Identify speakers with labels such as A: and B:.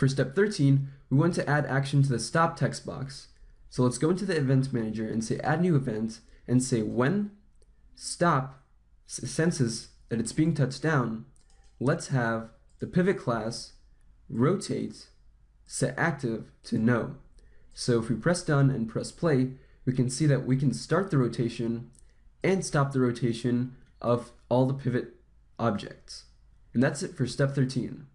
A: For step 13, we want to add action to the stop text box. So let's go into the event manager and say add new event and say when stop senses that it's being touched down, let's have the pivot class rotate set active to no. So if we press done and press play, we can see that we can start the rotation and stop the rotation of all the pivot objects. And that's it for step 13.